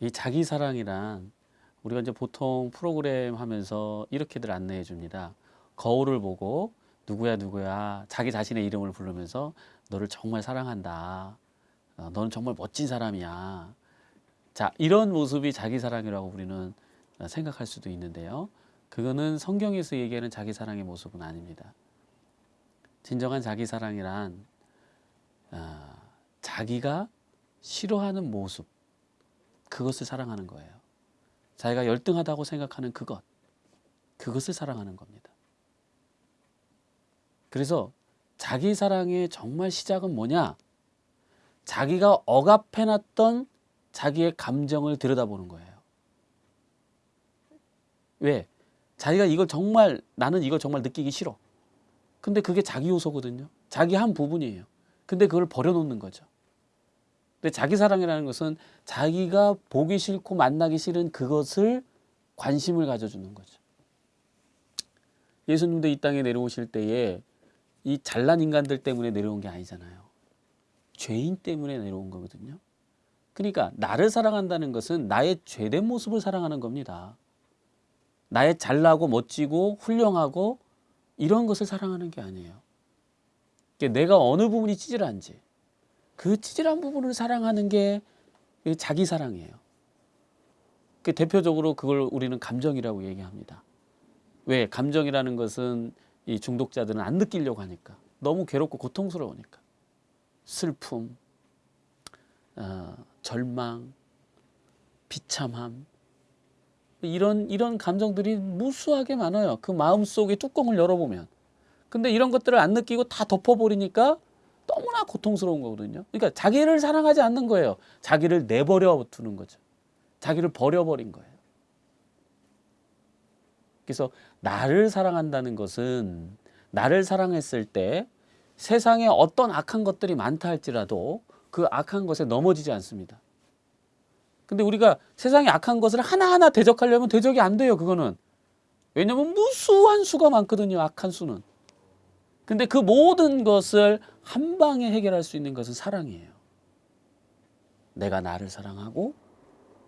이 자기 사랑이란 우리가 이제 보통 프로그램 하면서 이렇게들 안내해 줍니다. 거울을 보고 누구야 누구야 자기 자신의 이름을 부르면서 너를 정말 사랑한다. 어, 너는 정말 멋진 사람이야. 자 이런 모습이 자기 사랑이라고 우리는 어, 생각할 수도 있는데요. 그거는 성경에서 얘기하는 자기 사랑의 모습은 아닙니다. 진정한 자기 사랑이란 어, 자기가 싫어하는 모습 그것을 사랑하는 거예요. 자기가 열등하다고 생각하는 그것 그것을 사랑하는 겁니다. 그래서 자기 사랑의 정말 시작은 뭐냐? 자기가 억압해놨던 자기의 감정을 들여다보는 거예요. 왜? 자기가 이걸 정말 나는 이걸 정말 느끼기 싫어. 근데 그게 자기 요소거든요. 자기 한 부분이에요. 근데 그걸 버려놓는 거죠. 근데 자기 사랑이라는 것은 자기가 보기 싫고 만나기 싫은 그것을 관심을 가져주는 거죠. 예수님도 이 땅에 내려오실 때에 이 잘난 인간들 때문에 내려온 게 아니잖아요. 죄인 때문에 내려온 거거든요. 그러니까 나를 사랑한다는 것은 나의 죄된 모습을 사랑하는 겁니다. 나의 잘나고 멋지고 훌륭하고 이런 것을 사랑하는 게 아니에요. 그러니까 내가 어느 부분이 찌질한지 그 찌질한 부분을 사랑하는 게 자기 사랑이에요. 그 대표적으로 그걸 우리는 감정이라고 얘기합니다. 왜? 감정이라는 것은 이 중독자들은 안 느끼려고 하니까 너무 괴롭고 고통스러우니까 슬픔, 어, 절망, 비참함 이런 이런 감정들이 무수하게 많아요. 그 마음 속에 뚜껑을 열어보면. 근데 이런 것들을 안 느끼고 다 덮어버리니까 너무나 고통스러운 거거든요. 그러니까 자기를 사랑하지 않는 거예요. 자기를 내버려 두는 거죠. 자기를 버려버린 거예요. 그래서 나를 사랑한다는 것은 나를 사랑했을 때 세상에 어떤 악한 것들이 많다 할지라도 그 악한 것에 넘어지지 않습니다. 근데 우리가 세상에 악한 것을 하나하나 대적하려면 대적이 안 돼요. 그거는. 왜냐면 무수한 수가 많거든요. 악한 수는. 근데 그 모든 것을 한 방에 해결할 수 있는 것은 사랑이에요. 내가 나를 사랑하고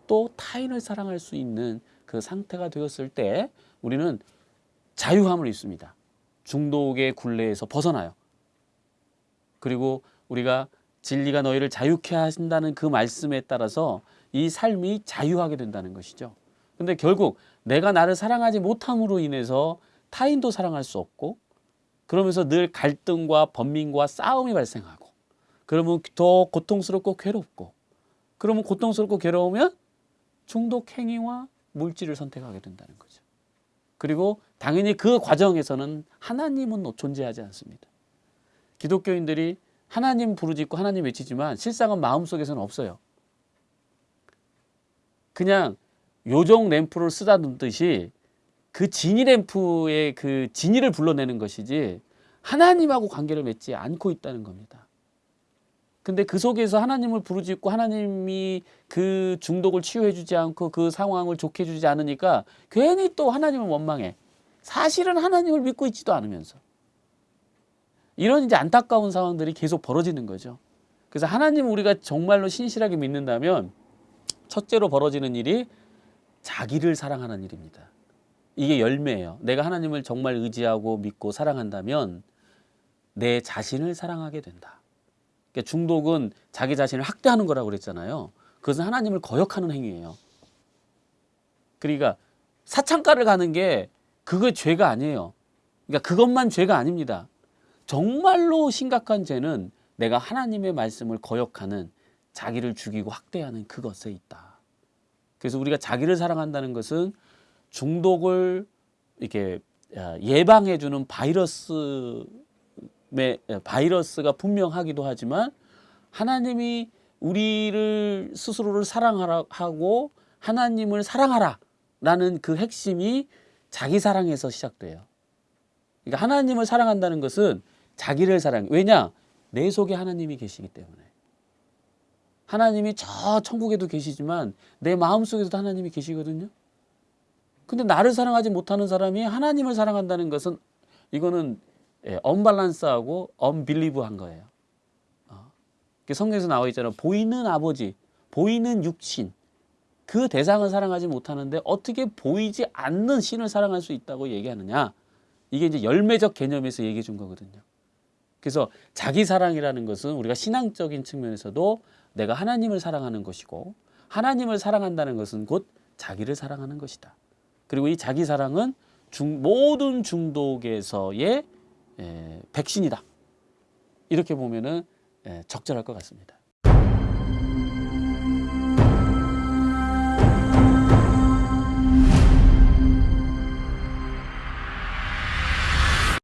또 타인을 사랑할 수 있는 그 상태가 되었을 때 우리는 자유함을 입습니다. 중독의 굴레에서 벗어나요. 그리고 우리가 진리가 너희를 자유케 하신다는 그 말씀에 따라서 이 삶이 자유하게 된다는 것이죠. 근데 결국 내가 나를 사랑하지 못함으로 인해서 타인도 사랑할 수 없고 그러면서 늘 갈등과 번민과 싸움이 발생하고 그러면 더 고통스럽고 괴롭고 그러면 고통스럽고 괴로우면 중독 행위와 물질을 선택하게 된다는 거죠. 그리고 당연히 그 과정에서는 하나님은 존재하지 않습니다. 기독교인들이 하나님 부르짖고 하나님 외치지만 실상은 마음속에서는 없어요. 그냥 요정 램프를 쓰다 듯이 그 지니 램프의 그 지니를 불러내는 것이지 하나님하고 관계를 맺지 않고 있다는 겁니다. 근데 그 속에서 하나님을 부르짖고 하나님이 그 중독을 치유해 주지 않고 그 상황을 좋게 해 주지 않으니까 괜히 또 하나님을 원망해. 사실은 하나님을 믿고 있지도 않으면서. 이런 이제 안타까운 상황들이 계속 벌어지는 거죠. 그래서 하나님 우리가 정말로 신실하게 믿는다면 첫째로 벌어지는 일이 자기를 사랑하는 일입니다. 이게 열매예요. 내가 하나님을 정말 의지하고 믿고 사랑한다면 내 자신을 사랑하게 된다. 그러니까 중독은 자기 자신을 학대하는 거라고 그랬잖아요. 그것은 하나님을 거역하는 행위예요. 그러니까 사창가를 가는 게 그거 죄가 아니에요. 그러니까 그것만 죄가 아닙니다. 정말로 심각한 죄는 내가 하나님의 말씀을 거역하는 자기를 죽이고 학대하는 그것에 있다. 그래서 우리가 자기를 사랑한다는 것은 중독을 이렇게 예방해 주는 바이러스 바이러스가 분명하기도 하지만 하나님이 우리를 스스로를 사랑하라 하고 하나님을 사랑하라 라는 그 핵심이 자기 사랑에서 시작돼요. 그러니까 하나님을 사랑한다는 것은 자기를 사랑. 왜냐? 내 속에 하나님이 계시기 때문에. 하나님이 저 천국에도 계시지만 내 마음속에서도 하나님이 계시거든요. 근데 나를 사랑하지 못하는 사람이 하나님을 사랑한다는 것은 이거는 예, 언밸런스하고 언빌리브한 거예요. 어. 성경에서 나와 있잖아요. 보이는 아버지, 보이는 육신, 그 대상을 사랑하지 못하는데 어떻게 보이지 않는 신을 사랑할 수 있다고 얘기하느냐? 이게 이제 열매적 개념에서 얘기해 준 거거든요. 그래서 자기 사랑이라는 것은 우리가 신앙적인 측면에서도 내가 하나님을 사랑하는 것이고 하나님을 사랑한다는 것은 곧 자기를 사랑하는 것이다. 그리고 이 자기 사랑은 중, 모든 중독에서의 에, 백신이다. 이렇게 보면은 에, 적절할 것 같습니다.